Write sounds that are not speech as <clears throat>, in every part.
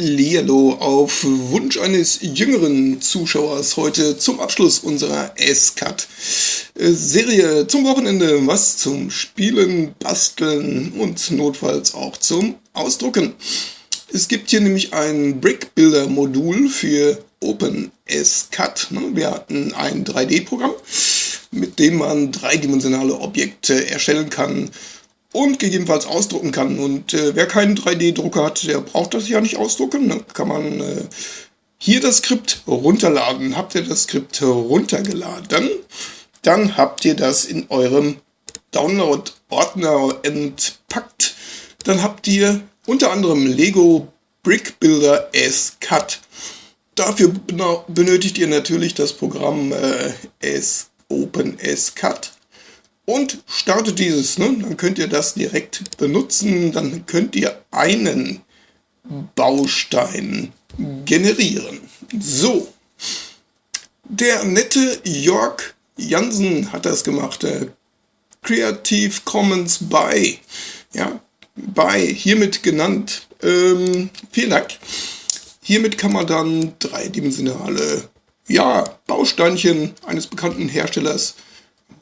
Hallihallo auf Wunsch eines jüngeren Zuschauers heute zum Abschluss unserer S-Cut-Serie zum Wochenende. Was zum Spielen, Basteln und notfalls auch zum Ausdrucken. Es gibt hier nämlich ein Brick Builder Modul für OpenSCAD. Wir hatten ein 3D-Programm, mit dem man dreidimensionale Objekte erstellen kann und gegebenenfalls ausdrucken kann. Und äh, wer keinen 3D-Drucker hat, der braucht das ja nicht ausdrucken. Ne? Kann man äh, hier das Skript runterladen. Habt ihr das Skript runtergeladen, dann habt ihr das in eurem Download-Ordner entpackt. Dann habt ihr unter anderem Lego Brick Builder S Cut. Dafür benötigt ihr natürlich das Programm äh, S Open S Cut und startet dieses. Ne? Dann könnt ihr das direkt benutzen. Dann könnt ihr einen Baustein generieren. So, der nette Jörg Jansen hat das gemacht. Creative Commons by. Ja, by, hiermit genannt. Ähm, vielen Dank. Hiermit kann man dann dreidimensionale ja, Bausteinchen eines bekannten Herstellers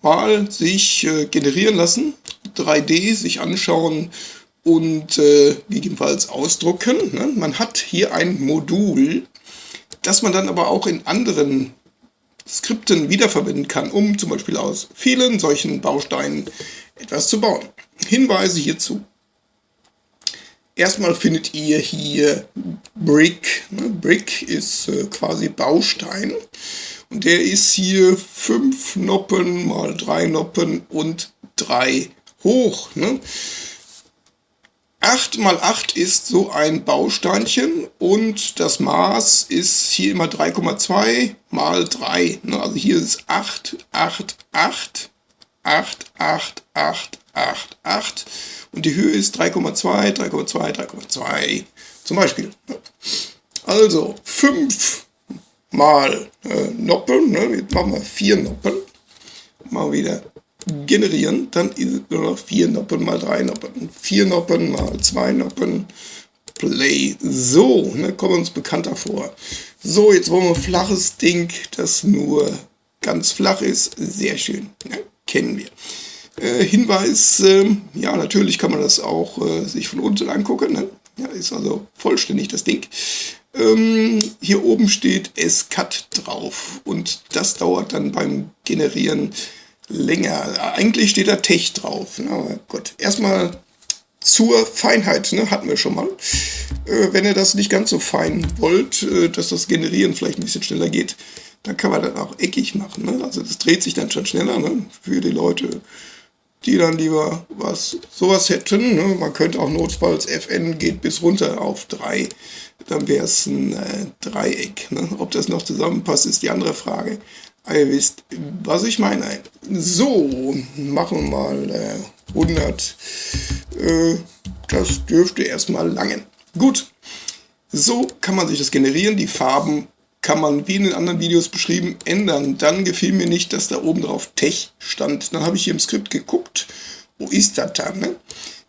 mal sich äh, generieren lassen, 3D sich anschauen und äh, gegebenenfalls ausdrucken. Ne? Man hat hier ein Modul, das man dann aber auch in anderen Skripten wiederverwenden kann, um zum Beispiel aus vielen solchen Bausteinen etwas zu bauen. Hinweise hierzu. Erstmal findet ihr hier Brick. Ne? Brick ist äh, quasi Baustein. Und der ist hier 5 Noppen mal 3 Noppen und 3 hoch. Ne? 8 mal 8 ist so ein Bausteinchen und das Maß ist hier immer 3,2 mal 3. Ne? Also hier ist 8, 8, 8, 8, 8, 8, 8, 8 und die Höhe ist 3,2, 3,2, 3,2 zum Beispiel. Also 5 mal äh, Noppen, ne? jetzt machen wir vier Noppen, mal wieder generieren, dann ist es nur noch vier Noppen mal drei Noppen, vier Noppen mal zwei Noppen, Play. So, ne, kommen uns bekannter vor. So, jetzt wollen wir ein flaches Ding, das nur ganz flach ist. Sehr schön, ne? kennen wir. Äh, Hinweis, äh, ja, natürlich kann man das auch äh, sich von unten angucken. Ne? Ja, ist also vollständig das Ding. Ähm, hier oben steht SCAT drauf und das dauert dann beim Generieren länger. Eigentlich steht da Tech drauf. Na, aber gut, erstmal zur Feinheit, ne, hatten wir schon mal. Äh, wenn ihr das nicht ganz so fein wollt, äh, dass das Generieren vielleicht ein bisschen schneller geht, dann kann man das auch eckig machen. Ne? Also das dreht sich dann schon schneller ne? für die Leute, die dann lieber was sowas hätten. Ne? Man könnte auch notfalls FN geht bis runter auf 3 dann wäre es ein äh, Dreieck. Ne? Ob das noch zusammenpasst, ist die andere Frage. Aber ihr wisst, was ich meine. So, machen wir mal äh, 100. Äh, das dürfte erstmal langen. Gut, so kann man sich das generieren. Die Farben kann man, wie in den anderen Videos beschrieben, ändern. Dann gefiel mir nicht, dass da oben drauf Tech stand. Dann habe ich hier im Skript geguckt. Wo ist das dann? Ne?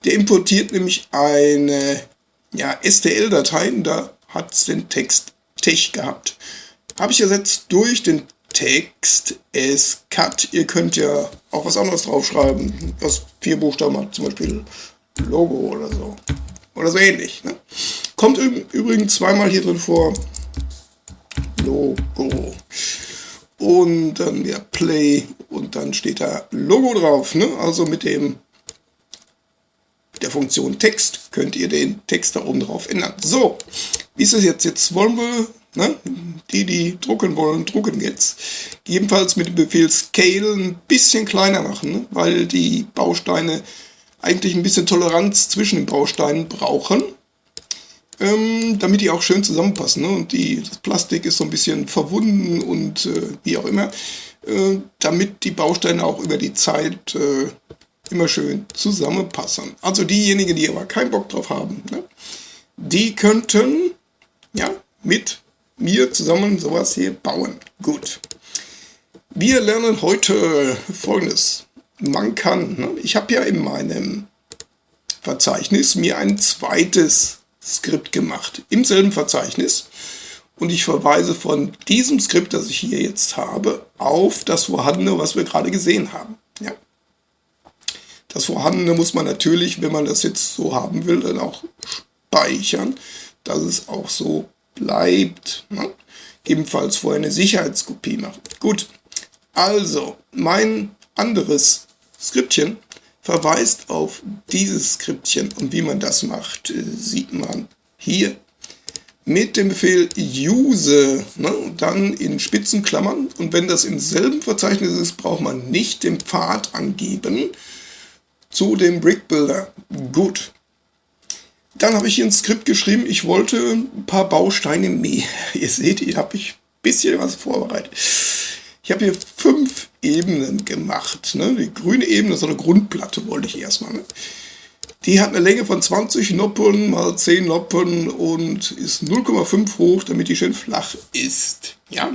Der importiert nämlich eine ja, STL-Dateien, da hat es den Text Tech gehabt. Habe ich ersetzt durch den Text es cut. Ihr könnt ja auch was anderes draufschreiben, was vier Buchstaben hat, zum Beispiel Logo oder so. Oder so ähnlich. Ne? Kommt übrigens zweimal hier drin vor. Logo. Und dann ja Play und dann steht da Logo drauf. Ne? Also mit dem der Funktion Text könnt ihr den Text da oben drauf ändern. So, wie ist es jetzt? Jetzt wollen wir, ne, die, die drucken wollen, drucken jetzt. Jedenfalls mit dem Befehl Scale ein bisschen kleiner machen, ne, weil die Bausteine eigentlich ein bisschen Toleranz zwischen den Bausteinen brauchen, ähm, damit die auch schön zusammenpassen. Ne? Und die, das Plastik ist so ein bisschen verwunden und äh, wie auch immer, äh, damit die Bausteine auch über die Zeit äh, immer schön zusammenpassen. Also diejenigen, die aber keinen Bock drauf haben, ne, die könnten ja mit mir zusammen sowas hier bauen. Gut. Wir lernen heute folgendes. Man kann, ne, ich habe ja in meinem Verzeichnis mir ein zweites Skript gemacht, im selben Verzeichnis. Und ich verweise von diesem Skript, das ich hier jetzt habe, auf das vorhandene, was wir gerade gesehen haben. Ja. Das vorhandene muss man natürlich, wenn man das jetzt so haben will, dann auch speichern, dass es auch so bleibt. Ne? Ebenfalls vorher eine Sicherheitskopie machen. Gut, also mein anderes Skriptchen verweist auf dieses Skriptchen und wie man das macht, äh, sieht man hier mit dem Befehl use, ne, dann in Spitzenklammern und wenn das im selben Verzeichnis ist, braucht man nicht den Pfad angeben zu dem Brick Builder. Gut. Dann habe ich hier ein Skript geschrieben, ich wollte ein paar Bausteine mehr. <laughs> Ihr seht, hier habe ich ein bisschen was vorbereitet. Ich habe hier fünf Ebenen gemacht. Ne? Die grüne Ebene, so eine Grundplatte wollte ich erstmal. Ne? Die hat eine Länge von 20 Noppen mal 10 Noppen und ist 0,5 hoch, damit die schön flach ist. Ja?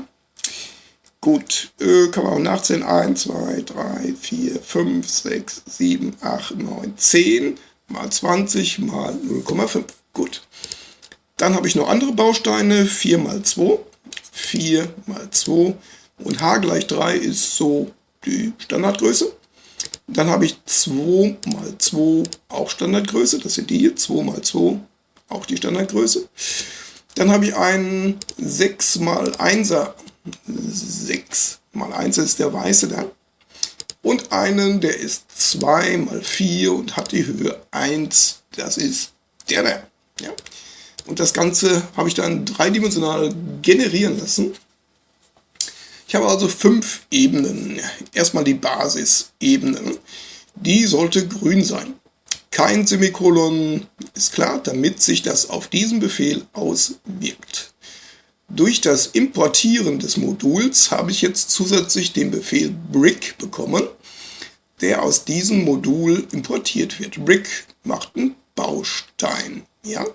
Gut, äh, kann man auch nachzählen. 1, 2, 3, 4, 5, 6, 7, 8, 9, 10 mal 20 mal 0,5. Gut. Dann habe ich noch andere Bausteine. 4 mal 2. 4 mal 2. Und h gleich 3 ist so die Standardgröße. Dann habe ich 2 mal 2 auch Standardgröße. Das sind die hier. 2 mal 2 auch die Standardgröße. Dann habe ich einen 6 mal 1er. 6 mal 1 ist der weiße da und einen, der ist 2 mal 4 und hat die Höhe 1. Das ist der da. Ja. Und das Ganze habe ich dann dreidimensional generieren lassen. Ich habe also fünf Ebenen. Erstmal die Basisebene. Die sollte grün sein. Kein Semikolon ist klar, damit sich das auf diesen Befehl auswirkt. Durch das Importieren des Moduls habe ich jetzt zusätzlich den Befehl Brick bekommen, der aus diesem Modul importiert wird. Brick macht einen Baustein. Ja?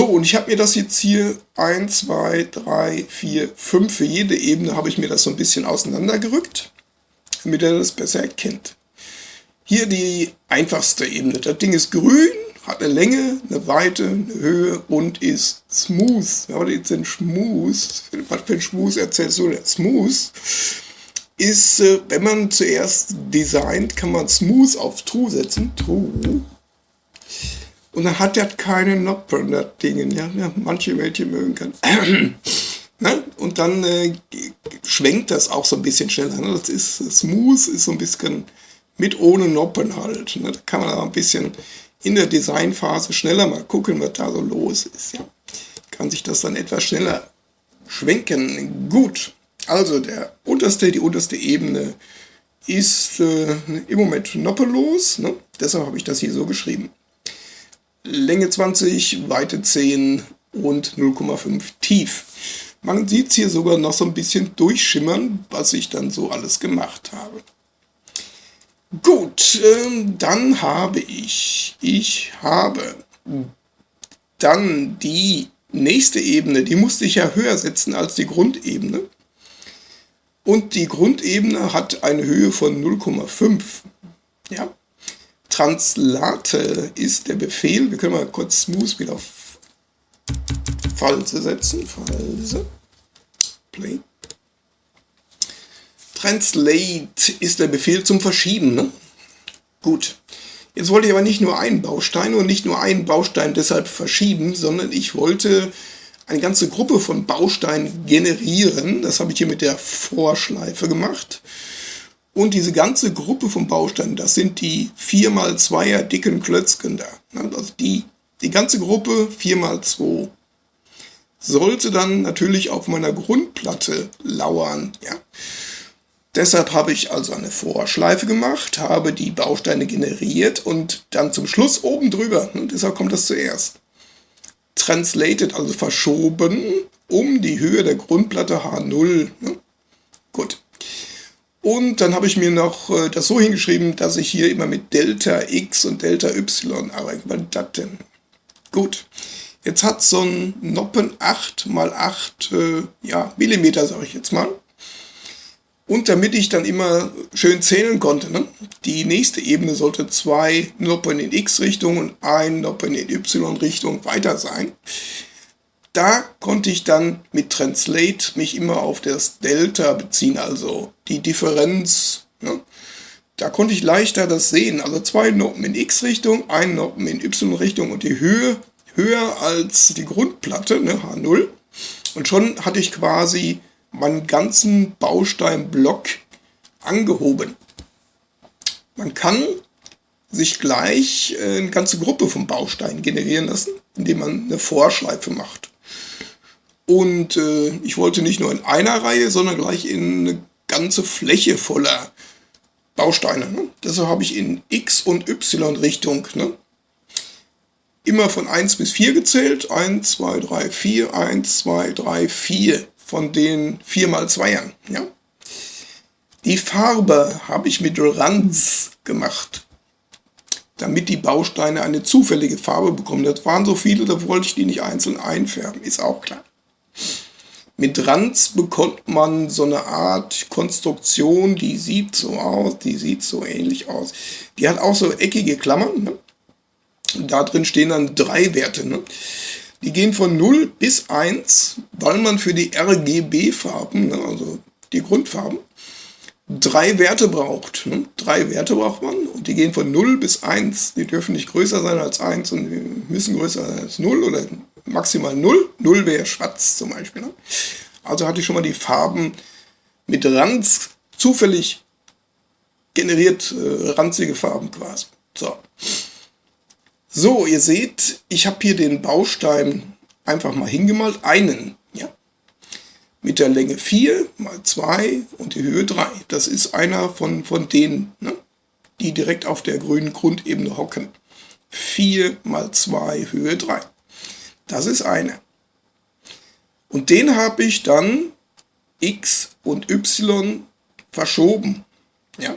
So, und ich habe mir das jetzt hier 1, 2, 3, 4, 5, für jede Ebene habe ich mir das so ein bisschen auseinandergerückt, damit er das besser erkennt. Hier die einfachste Ebene. Das Ding ist grün, hat eine Länge, eine Weite, eine Höhe und ist smooth. Aber jetzt den Schmus, was für ein Schmus erzählst du denn? Smooth ist, äh, wenn man zuerst designt, kann man smooth auf true setzen. True. Und dann hat das keine Noppen, das Ding. Ja, ja, manche Mädchen mögen kann. <clears throat> ne? Und dann äh, schwenkt das auch so ein bisschen schneller. Ne? Das ist smooth, ist so ein bisschen mit ohne Noppen halt. Ne? Da kann man aber ein bisschen in der Designphase schneller mal gucken, was da so los ist. Ja. Kann sich das dann etwas schneller schwenken. Gut, also der unterste, die unterste Ebene ist äh, im Moment noppellos. Ne? Deshalb habe ich das hier so geschrieben. Länge 20, Weite 10 und 0,5 tief. Man sieht es hier sogar noch so ein bisschen durchschimmern, was ich dann so alles gemacht habe. Gut, äh, dann habe ich, ich habe dann die nächste Ebene, die musste ich ja höher setzen als die Grundebene. Und die Grundebene hat eine Höhe von 0,5. Ja. Translate ist der Befehl, wir können mal kurz Smooth wieder auf False setzen. False. Play. Translate ist der Befehl zum Verschieben. Ne? Gut. Jetzt wollte ich aber nicht nur einen Baustein und nicht nur einen Baustein deshalb verschieben, sondern ich wollte eine ganze Gruppe von Bausteinen generieren. Das habe ich hier mit der Vorschleife gemacht. Und diese ganze Gruppe von Bausteinen, das sind die 4x2er dicken Klötzchen da. Also die, die ganze Gruppe 4x2 sollte dann natürlich auf meiner Grundplatte lauern. Ja. Deshalb habe ich also eine Vorschleife gemacht, habe die Bausteine generiert und dann zum Schluss oben drüber, und deshalb kommt das zuerst, translated, also verschoben, um die Höhe der Grundplatte H0. Ne? Gut. Und dann habe ich mir noch äh, das so hingeschrieben, dass ich hier immer mit Delta X und Delta Y arbeite. Was das denn? Gut. Jetzt hat so ein Noppen 8 mal 8 äh, ja, Millimeter, sage ich jetzt mal. Und damit ich dann immer schön zählen konnte, ne? die nächste Ebene sollte zwei Noppen in x-Richtung und ein Noppen in y-Richtung weiter sein. Da konnte ich dann mit Translate mich immer auf das Delta beziehen, also die Differenz. Ne? Da konnte ich leichter das sehen. Also zwei Noppen in x-Richtung, ein Noppen in y-Richtung und die Höhe höher als die Grundplatte, ne, H0. Und schon hatte ich quasi meinen ganzen Bausteinblock angehoben. Man kann sich gleich äh, eine ganze Gruppe von Bausteinen generieren lassen, indem man eine Vorschleife macht. Und äh, ich wollte nicht nur in einer Reihe, sondern gleich in eine ganze Fläche voller Bausteine. Ne? Deshalb habe ich in X- und Y-Richtung ne? immer von 1 bis 4 gezählt. 1, 2, 3, 4, 1, 2, 3, 4 von den 4 mal 2ern. Ja? Die Farbe habe ich mit Ranz gemacht, damit die Bausteine eine zufällige Farbe bekommen. Das waren so viele, da wollte ich die nicht einzeln einfärben, ist auch klar. Mit Ranz bekommt man so eine Art Konstruktion, die sieht so aus, die sieht so ähnlich aus. Die hat auch so eckige Klammern. Ne? Da drin stehen dann drei Werte. Ne? Die gehen von 0 bis 1, weil man für die RGB-Farben, ne, also die Grundfarben, drei Werte braucht. Ne? Drei Werte braucht man und die gehen von 0 bis 1. Die dürfen nicht größer sein als 1 und müssen größer sein als 0 oder maximal 0. 0 wäre schwarz zum Beispiel. Ne? Also hatte ich schon mal die Farben mit Ranz zufällig generiert, äh, ranzige Farben quasi. So. So, ihr seht, ich habe hier den Baustein einfach mal hingemalt, einen, ja, mit der Länge 4 mal 2 und die Höhe 3. Das ist einer von, von denen, ne, die direkt auf der grünen Grundebene hocken. 4 mal 2, Höhe 3. Das ist einer. Und den habe ich dann x und y verschoben. Ja?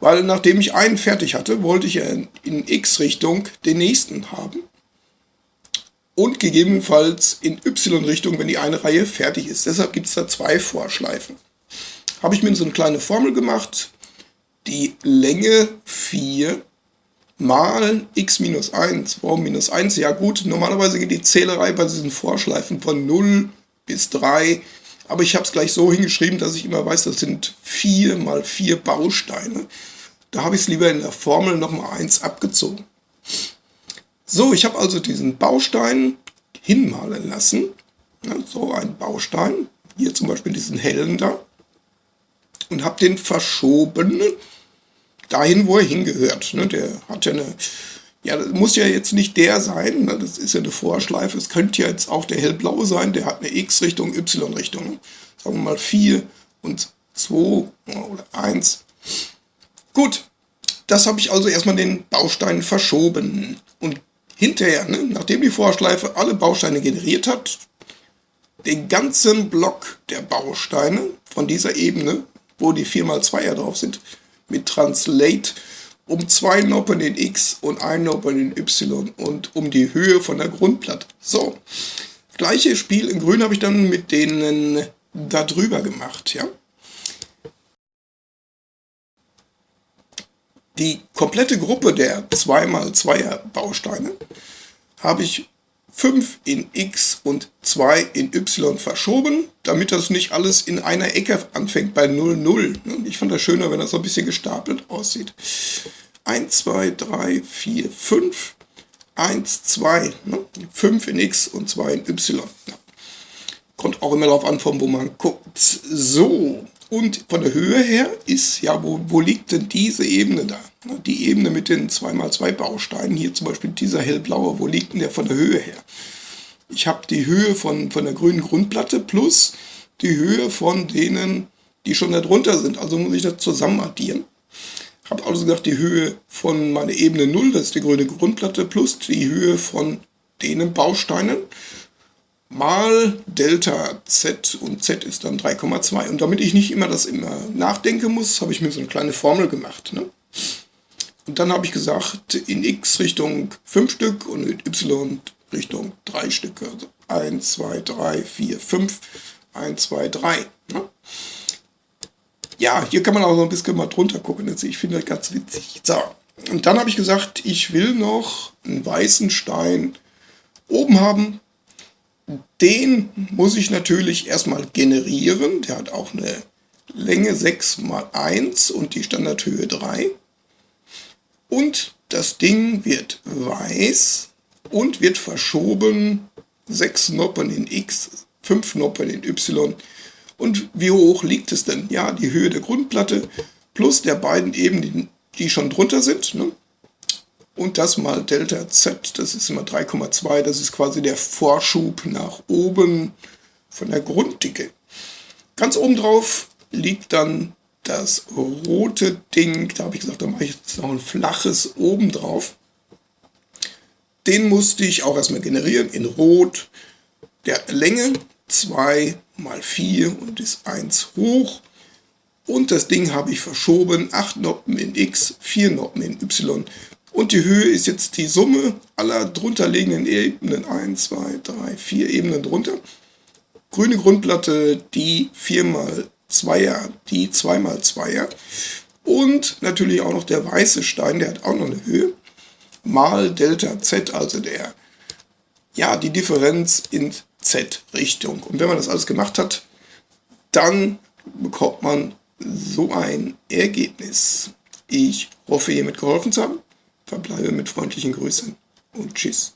Weil nachdem ich einen fertig hatte, wollte ich ja in x-Richtung den nächsten haben. Und gegebenenfalls in y-Richtung, wenn die eine Reihe fertig ist. Deshalb gibt es da zwei Vorschleifen. Habe ich mir so eine kleine Formel gemacht. Die Länge 4 mal x minus 1. Warum minus 1? Ja gut, normalerweise geht die Zählerei bei diesen Vorschleifen von 0 bis 3 aber ich habe es gleich so hingeschrieben, dass ich immer weiß, das sind 4 mal 4 Bausteine. Da habe ich es lieber in der Formel nochmal 1 abgezogen. So, ich habe also diesen Baustein hinmalen lassen. So ein Baustein, hier zum Beispiel diesen hellen da. Und habe den verschoben dahin, wo er hingehört. Ne, der hat ja eine ja, das muss ja jetzt nicht der sein, ne? das ist ja eine Vorschleife. Es könnte ja jetzt auch der hellblaue sein, der hat eine X-Richtung, Y-Richtung. Sagen wir mal 4 und 2 oder 1. Gut, das habe ich also erstmal den Baustein verschoben. Und hinterher, ne, nachdem die Vorschleife alle Bausteine generiert hat, den ganzen Block der Bausteine von dieser Ebene, wo die 4x2er drauf sind, mit Translate um zwei Noppen in X und ein Noppen in Y und um die Höhe von der Grundplatte. So, gleiche Spiel in Grün habe ich dann mit denen da drüber gemacht, ja. Die komplette Gruppe der 2x2er Bausteine habe ich 5 in x und 2 in y verschoben, damit das nicht alles in einer Ecke anfängt bei 0, 0. Ich fand das schöner, wenn das so ein bisschen gestapelt aussieht. 1, 2, 3, 4, 5, 1, 2, 5 in x und 2 in y. Kommt auch immer darauf an, von wo man guckt. So, und von der Höhe her ist, ja, wo, wo liegt denn diese Ebene da? Die Ebene mit den 2x2 Bausteinen, hier zum Beispiel dieser hellblaue, wo liegt denn der von der Höhe her? Ich habe die Höhe von, von der grünen Grundplatte plus die Höhe von denen, die schon darunter sind. Also muss ich das zusammen addieren. Habe also gesagt, die Höhe von meiner Ebene 0, das ist die grüne Grundplatte, plus die Höhe von denen Bausteinen mal Delta Z und Z ist dann 3,2. Und damit ich nicht immer das immer nachdenken muss, habe ich mir so eine kleine Formel gemacht. Ne? Und dann habe ich gesagt, in x Richtung 5 Stück und in y Richtung 3 Stücke. Also 1, 2, 3, 4, 5, 1, 2, 3. Ne? ja, hier kann man auch so ein bisschen mal drunter gucken. Also ich finde das ganz witzig. So, und dann habe ich gesagt, ich will noch einen weißen Stein oben haben. Den muss ich natürlich erstmal generieren. Der hat auch eine Länge 6 mal 1 und die Standardhöhe 3. Und das Ding wird weiß und wird verschoben 6 Noppen in X, 5 Noppen in Y. Und wie hoch liegt es denn? Ja, die Höhe der Grundplatte plus der beiden Ebenen, die schon drunter sind. Ne? Und das mal Delta Z, das ist immer 3,2, das ist quasi der Vorschub nach oben von der Grunddicke. Ganz oben drauf liegt dann das rote Ding, da habe ich gesagt, da mache ich jetzt noch ein flaches oben drauf. Den musste ich auch erstmal generieren in Rot. Der Länge 2 mal 4 und ist 1 hoch. Und das Ding habe ich verschoben, 8 Noppen in X, 4 Noppen in Y. Und die Höhe ist jetzt die Summe aller drunterliegenden Ebenen, 1, 2, 3, 4 Ebenen drunter. Grüne Grundplatte, die 4 mal 2er, die 2 mal 2er. Und natürlich auch noch der weiße Stein, der hat auch noch eine Höhe mal Delta Z, also der, ja, die Differenz in Z-Richtung. Und wenn man das alles gemacht hat, dann bekommt man so ein Ergebnis. Ich hoffe, hiermit geholfen zu haben. Verbleibe mit freundlichen Grüßen und Tschüss.